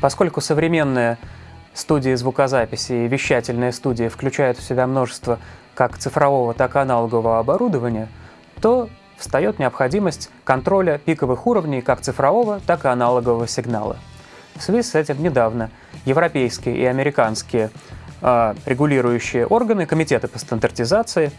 Поскольку современные студии звукозаписи и вещательные студии включают в себя множество как цифрового, так и аналогового оборудования, то встает необходимость контроля пиковых уровней как цифрового, так и аналогового сигнала. В связи с этим недавно европейские и американские э, регулирующие органы, комитеты по стандартизации,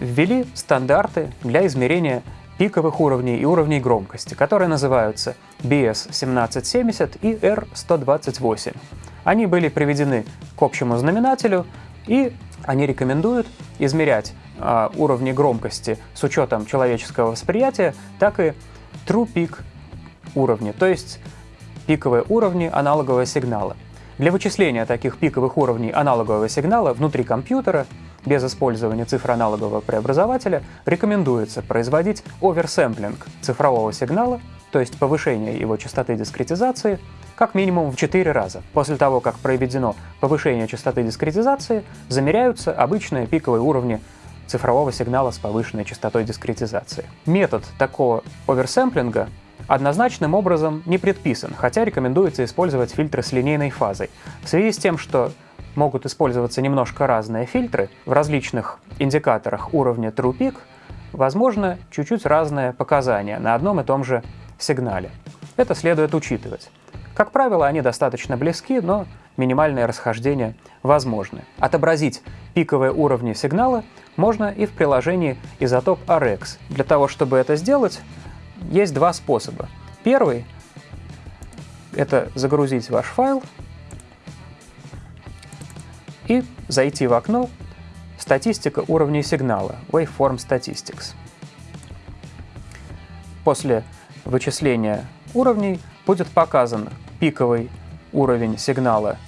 ввели стандарты для измерения пиковых уровней и уровней громкости, которые называются BS1770 и R128. Они были приведены к общему знаменателю, и они рекомендуют измерять э, уровни громкости с учетом человеческого восприятия, так и true peak уровни, то есть пиковые уровни аналогового сигнала. Для вычисления таких пиковых уровней аналогового сигнала внутри компьютера без использования цифр аналогового преобразователя рекомендуется производить оверсэмплинг цифрового сигнала, то есть повышение его частоты дискретизации, как минимум в 4 раза. После того, как проведено повышение частоты дискретизации, замеряются обычные пиковые уровни цифрового сигнала с повышенной частотой дискретизации. Метод такого оверсэмплинга однозначным образом не предписан, хотя рекомендуется использовать фильтры с линейной фазой. В связи с тем, что могут использоваться немножко разные фильтры в различных индикаторах уровня True возможно чуть-чуть разные показания на одном и том же сигнале. Это следует учитывать. Как правило, они достаточно близки, но минимальные расхождения возможны. Отобразить пиковые уровни сигнала можно и в приложении Isotope RX. Для того, чтобы это сделать, есть два способа. Первый — это загрузить ваш файл зайти в окно «Статистика уровней сигнала» Waveform Statistics. После вычисления уровней будет показан пиковый уровень сигнала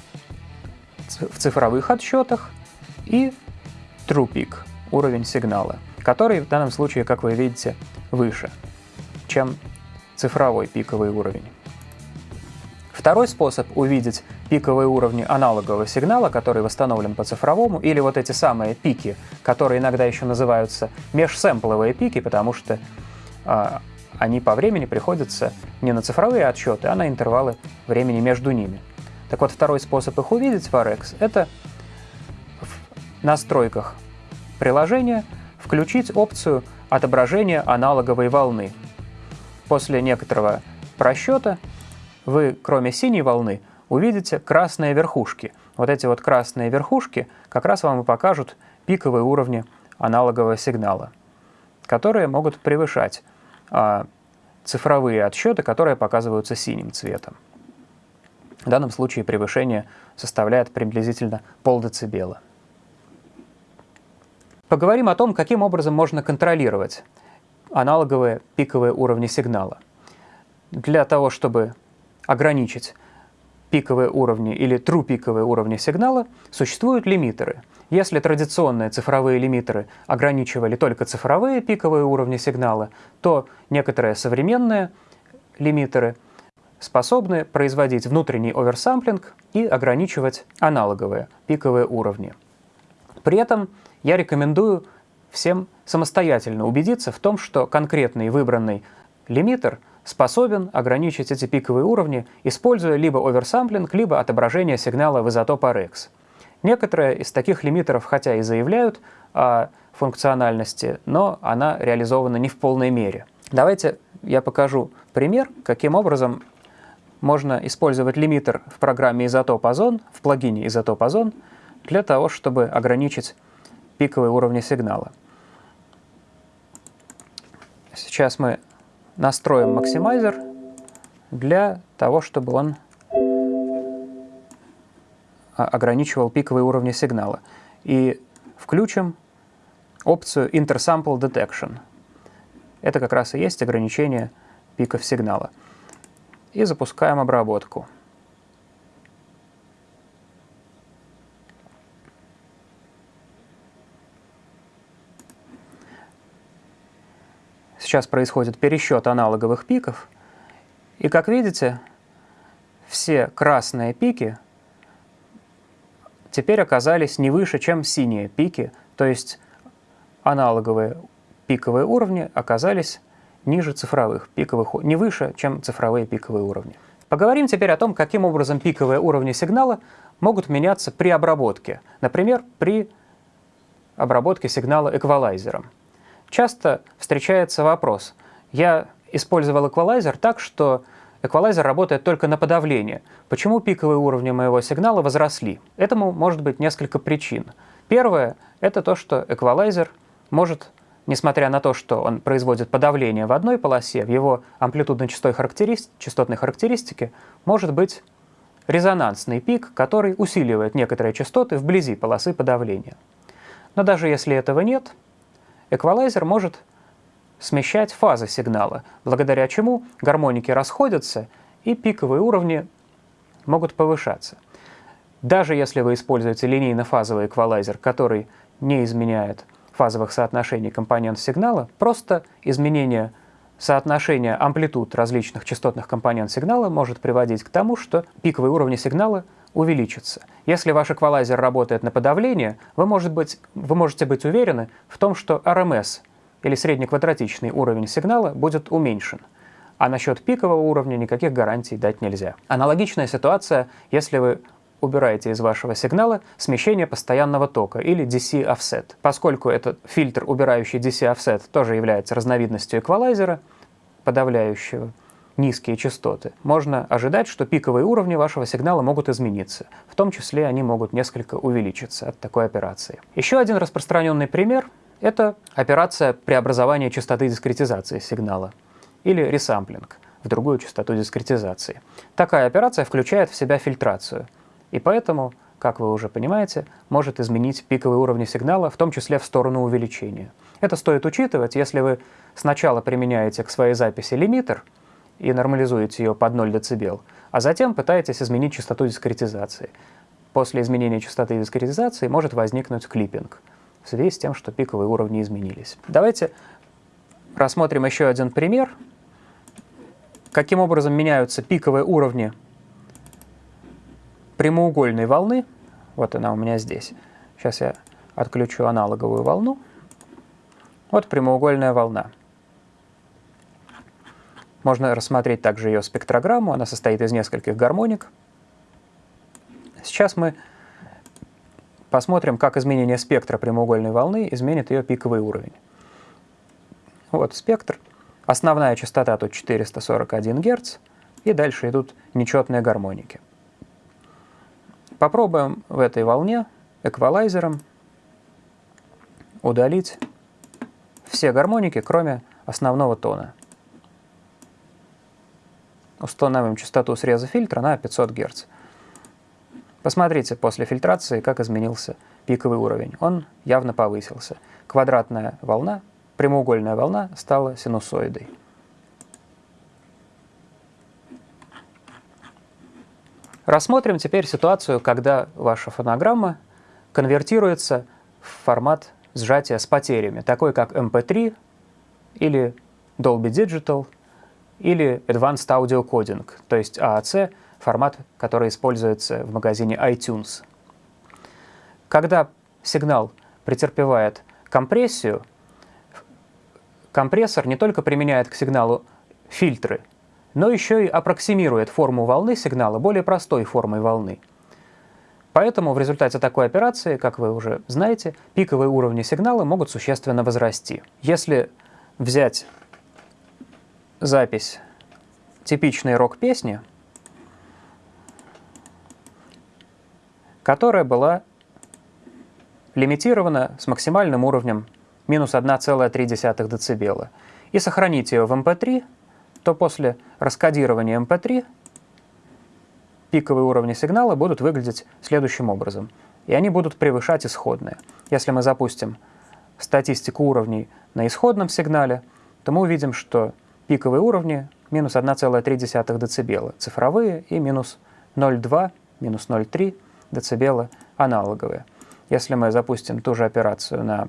в цифровых отсчетах и true peak уровень сигнала, который в данном случае, как вы видите, выше чем цифровой пиковый уровень. Второй способ увидеть пиковые уровни аналогового сигнала, который восстановлен по цифровому, или вот эти самые пики, которые иногда еще называются межсэмпловые пики, потому что э, они по времени приходятся не на цифровые отсчеты, а на интервалы времени между ними. Так вот, второй способ их увидеть в RX — это в настройках приложения включить опцию отображения аналоговой волны. После некоторого просчета вы, кроме синей волны, увидите красные верхушки. Вот эти вот красные верхушки как раз вам и покажут пиковые уровни аналогового сигнала, которые могут превышать а, цифровые отсчеты, которые показываются синим цветом. В данном случае превышение составляет приблизительно полдецибела. Поговорим о том, каким образом можно контролировать аналоговые пиковые уровни сигнала. Для того, чтобы ограничить пиковые уровни или true пиковые уровни сигнала, существуют лимитеры. Если традиционные цифровые лимитеры ограничивали только цифровые пиковые уровни сигнала, то некоторые современные лимитеры способны производить внутренний оверсамплинг и ограничивать аналоговые пиковые уровни. При этом я рекомендую всем самостоятельно убедиться в том, что конкретный выбранный лимитер способен ограничить эти пиковые уровни, используя либо оверсамплинг, либо отображение сигнала в изотоп RX. Некоторые из таких лимитеров хотя и заявляют о функциональности, но она реализована не в полной мере. Давайте я покажу пример, каким образом можно использовать лимитер в программе Изотоп Озон, в плагине Изотоп Озон, для того, чтобы ограничить пиковые уровни сигнала. Сейчас мы настроим максимайзер для того, чтобы он а, ограничивал пиковые уровни сигнала. И включим опцию Intersample Detection. Это как раз и есть ограничение пиков сигнала. И запускаем обработку. Сейчас происходит пересчет аналоговых пиков. И как видите, все красные пики теперь оказались не выше, чем синие пики, то есть аналоговые пиковые уровни оказались ниже цифровых пиковых, не выше, чем цифровые пиковые уровни. Поговорим теперь о том, каким образом пиковые уровни сигнала могут меняться при обработке, например, при обработке сигнала эквалайзером. Часто встречается вопрос, я использовал эквалайзер так, что эквалайзер работает только на подавление. Почему пиковые уровни моего сигнала возросли? Этому может быть несколько причин. Первое – это то, что эквалайзер может, несмотря на то, что он производит подавление в одной полосе, в его амплитудно-частотной частотной характеристике может быть резонансный пик, который усиливает некоторые частоты вблизи полосы подавления. Но даже если этого нет, эквалайзер может смещать фазы сигнала, благодаря чему гармоники расходятся и пиковые уровни могут повышаться. Даже если вы используете линейно-фазовый эквалайзер, который не изменяет фазовых соотношений компонент сигнала, просто изменение соотношения амплитуд различных частотных компонент сигнала может приводить к тому, что пиковые уровни сигнала увеличатся. Если ваш эквалайзер работает на подавление, вы, может быть, вы можете быть уверены в том, что RMS или среднеквадратичный уровень сигнала будет уменьшен. А насчет пикового уровня никаких гарантий дать нельзя. Аналогичная ситуация, если вы убираете из вашего сигнала смещение постоянного тока или DC-offset. Поскольку этот фильтр, убирающий DC-offset, тоже является разновидностью эквалайзера, подавляющего низкие частоты, можно ожидать, что пиковые уровни вашего сигнала могут измениться. В том числе они могут несколько увеличиться от такой операции. Еще один распространенный пример это операция преобразования частоты дискретизации сигнала или ресамплинг в другую частоту дискретизации. Такая операция включает в себя фильтрацию, и поэтому, как вы уже понимаете, может изменить пиковые уровни сигнала, в том числе в сторону увеличения. Это стоит учитывать, если вы сначала применяете к своей записи лимитер и нормализуете ее под 0 дБ, а затем пытаетесь изменить частоту дискретизации. После изменения частоты дискретизации может возникнуть клиппинг – в связи с тем, что пиковые уровни изменились. Давайте рассмотрим еще один пример. Каким образом меняются пиковые уровни прямоугольной волны. Вот она у меня здесь. Сейчас я отключу аналоговую волну. Вот прямоугольная волна. Можно рассмотреть также ее спектрограмму. Она состоит из нескольких гармоник. Сейчас мы посмотрим, как изменение спектра прямоугольной волны изменит ее пиковый уровень. Вот спектр. Основная частота тут 441 Гц, и дальше идут нечетные гармоники. Попробуем в этой волне эквалайзером удалить все гармоники, кроме основного тона. Установим частоту среза фильтра на 500 Гц. Посмотрите после фильтрации, как изменился пиковый уровень. Он явно повысился. Квадратная волна, прямоугольная волна стала синусоидой. Рассмотрим теперь ситуацию, когда ваша фонограмма конвертируется в формат сжатия с потерями, такой как MP3 или Dolby Digital или Advanced Audio Coding, то есть AAC – формат, который используется в магазине iTunes. Когда сигнал претерпевает компрессию, компрессор не только применяет к сигналу фильтры, но еще и аппроксимирует форму волны сигнала более простой формой волны. Поэтому в результате такой операции, как вы уже знаете, пиковые уровни сигнала могут существенно возрасти. Если взять запись типичной рок-песни, которая была лимитирована с максимальным уровнем минус 1,3 дБ, и сохранить ее в MP3, то после раскодирования MP3 пиковые уровни сигнала будут выглядеть следующим образом. И они будут превышать исходные. Если мы запустим статистику уровней на исходном сигнале, то мы увидим, что пиковые уровни минус 1,3 дБ, цифровые и минус 0,2, минус 0,3 дБ аналоговые. Если мы запустим ту же операцию на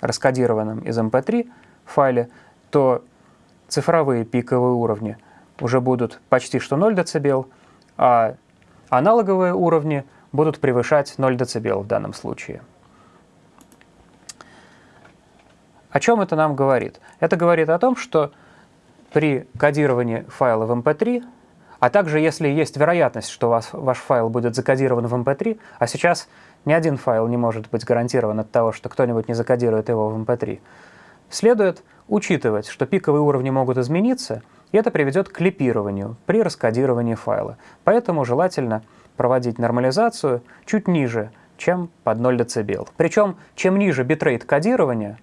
раскодированном из MP3 эм файле, то цифровые пиковые уровни уже будут почти что 0 дБ, а аналоговые уровни будут превышать 0 дБ в данном случае. О чем это нам говорит? Это говорит о том, что при кодировании файла в MP3 эм а также если есть вероятность, что вас, ваш файл будет закодирован в MP3, а сейчас ни один файл не может быть гарантирован от того, что кто-нибудь не закодирует его в MP3, следует учитывать, что пиковые уровни могут измениться, и это приведет к клипированию при раскодировании файла. Поэтому желательно проводить нормализацию чуть ниже, чем под 0 дБ. Причем, чем ниже битрейт кодирования,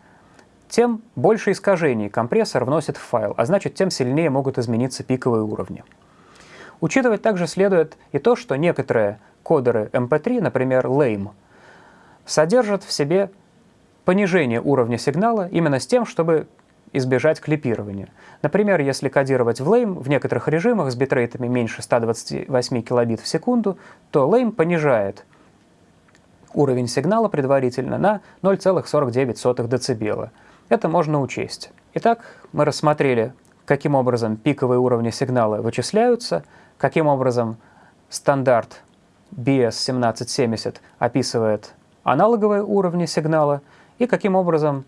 тем больше искажений компрессор вносит в файл, а значит, тем сильнее могут измениться пиковые уровни. Учитывать также следует и то, что некоторые кодеры MP3, например, LAME, содержат в себе понижение уровня сигнала именно с тем, чтобы избежать клипирования. Например, если кодировать в LAME в некоторых режимах с битрейтами меньше 128 килобит в секунду, то LAME понижает уровень сигнала предварительно на 0,49 дБ. Это можно учесть. Итак, мы рассмотрели, каким образом пиковые уровни сигнала вычисляются, каким образом стандарт BS1770 описывает аналоговые уровни сигнала и каким образом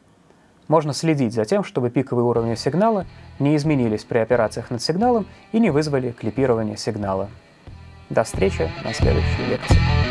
можно следить за тем, чтобы пиковые уровни сигнала не изменились при операциях над сигналом и не вызвали клипирование сигнала. До встречи на следующей лекции.